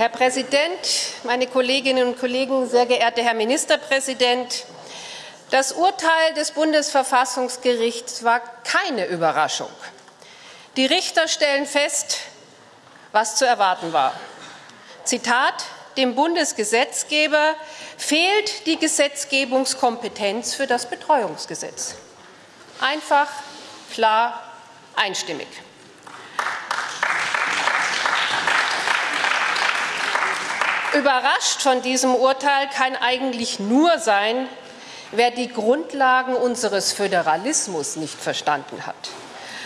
Herr Präsident, meine Kolleginnen und Kollegen, sehr geehrter Herr Ministerpräsident! Das Urteil des Bundesverfassungsgerichts war keine Überraschung. Die Richter stellen fest, was zu erwarten war. Zitat Dem Bundesgesetzgeber fehlt die Gesetzgebungskompetenz für das Betreuungsgesetz. Einfach, klar, einstimmig. Überrascht von diesem Urteil kann eigentlich nur sein, wer die Grundlagen unseres Föderalismus nicht verstanden hat.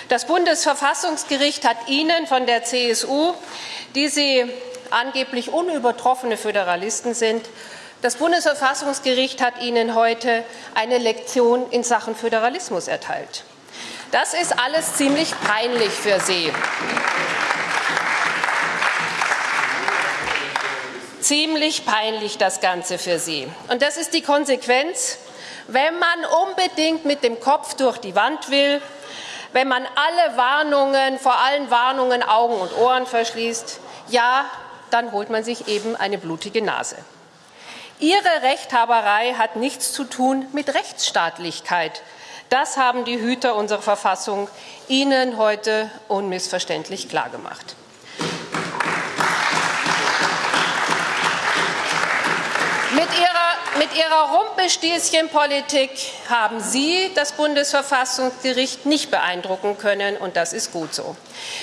Das Bundesverfassungsgericht hat Ihnen von der CSU, die Sie angeblich unübertroffene Föderalisten sind, das Bundesverfassungsgericht hat Ihnen heute eine Lektion in Sachen Föderalismus erteilt. Das ist alles ziemlich peinlich für Sie. Ziemlich peinlich das Ganze für Sie. Und das ist die Konsequenz, wenn man unbedingt mit dem Kopf durch die Wand will, wenn man alle Warnungen, vor allen Warnungen Augen und Ohren verschließt, ja, dann holt man sich eben eine blutige Nase. Ihre Rechthaberei hat nichts zu tun mit Rechtsstaatlichkeit. Das haben die Hüter unserer Verfassung Ihnen heute unmissverständlich klargemacht. Mit ihrer, mit ihrer Rumpelstilzchenpolitik haben Sie das Bundesverfassungsgericht nicht beeindrucken können, und das ist gut so.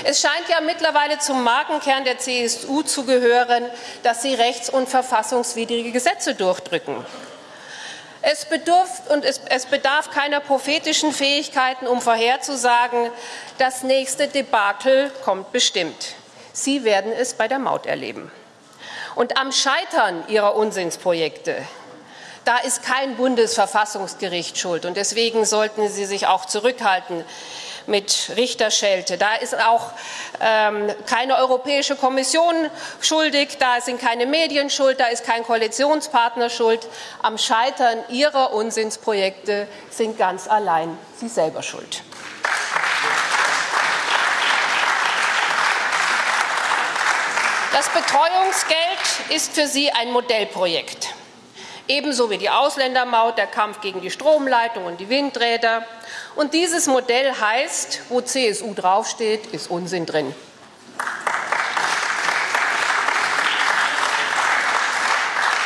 Es scheint ja mittlerweile zum Markenkern der CSU zu gehören, dass sie rechts- und verfassungswidrige Gesetze durchdrücken. Es, bedurft, und es, es bedarf keiner prophetischen Fähigkeiten, um vorherzusagen, das nächste Debakel kommt bestimmt. Sie werden es bei der Maut erleben. Und am Scheitern ihrer Unsinnsprojekte, da ist kein Bundesverfassungsgericht schuld. Und deswegen sollten Sie sich auch zurückhalten mit Richterschelte. Da ist auch ähm, keine Europäische Kommission schuldig, da sind keine Medien schuld, da ist kein Koalitionspartner schuld. Am Scheitern Ihrer Unsinnsprojekte sind ganz allein Sie selber schuld. Das Betreuungsgeld ist für Sie ein Modellprojekt. Ebenso wie die Ausländermaut, der Kampf gegen die Stromleitung und die Windräder. Und dieses Modell heißt, wo CSU draufsteht, ist Unsinn drin.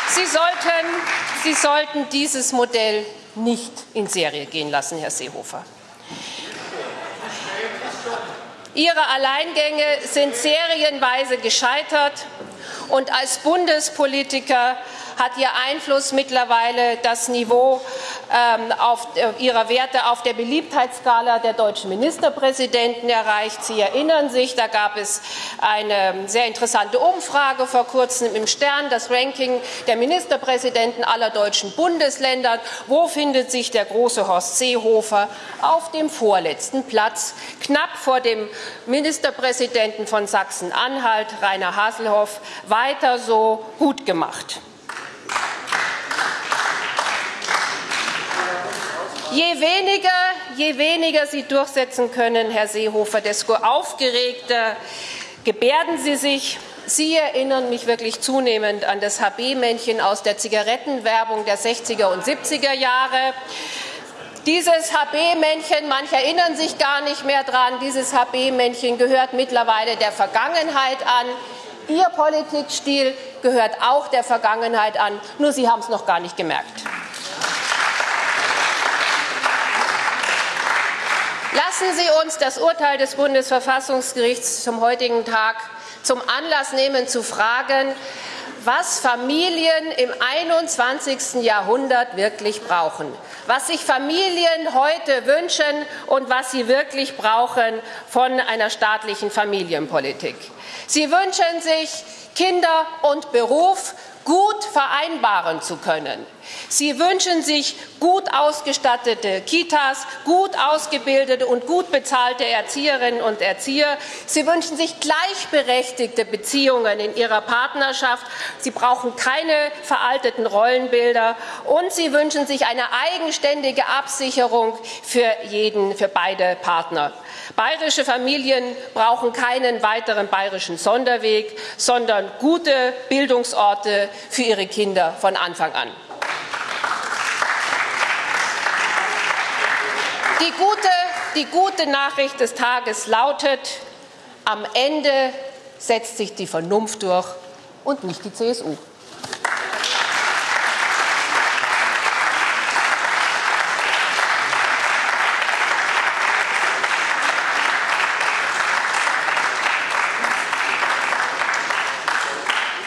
Sie sollten, Sie sollten dieses Modell nicht in Serie gehen lassen, Herr Seehofer. Ihre Alleingänge sind serienweise gescheitert. Und als Bundespolitiker hat Ihr Einfluss mittlerweile das Niveau ähm, auf, äh, Ihrer Werte auf der Beliebtheitsskala der deutschen Ministerpräsidenten erreicht. Sie erinnern sich, da gab es eine sehr interessante Umfrage vor kurzem im Stern, das Ranking der Ministerpräsidenten aller deutschen Bundesländer. Wo findet sich der große Horst Seehofer? Auf dem vorletzten Platz, knapp vor dem Ministerpräsidenten von Sachsen-Anhalt, Rainer Haselhoff. Weiter so gut gemacht. Je weniger, je weniger Sie durchsetzen können, Herr Seehofer, desto aufgeregter gebärden Sie sich. Sie erinnern mich wirklich zunehmend an das HB-Männchen aus der Zigarettenwerbung der 60er und 70er Jahre. Dieses HB-Männchen, manche erinnern sich gar nicht mehr dran, dieses HB-Männchen gehört mittlerweile der Vergangenheit an. Ihr Politikstil gehört auch der Vergangenheit an, nur Sie haben es noch gar nicht gemerkt. Lassen Sie uns das Urteil des Bundesverfassungsgerichts zum heutigen Tag zum Anlass nehmen, zu fragen, was Familien im 21. Jahrhundert wirklich brauchen, was sich Familien heute wünschen und was sie wirklich brauchen von einer staatlichen Familienpolitik. Sie wünschen sich, Kinder und Beruf gut vereinbaren zu können. Sie wünschen sich gut ausgestattete Kitas, gut ausgebildete und gut bezahlte Erzieherinnen und Erzieher. Sie wünschen sich gleichberechtigte Beziehungen in ihrer Partnerschaft. Sie brauchen keine veralteten Rollenbilder. Und sie wünschen sich eine eigenständige Absicherung für jeden, für beide Partner. Bayerische Familien brauchen keinen weiteren bayerischen Sonderweg, sondern gute Bildungsorte für ihre Kinder von Anfang an. Die gute, die gute Nachricht des Tages lautet, am Ende setzt sich die Vernunft durch und nicht die CSU.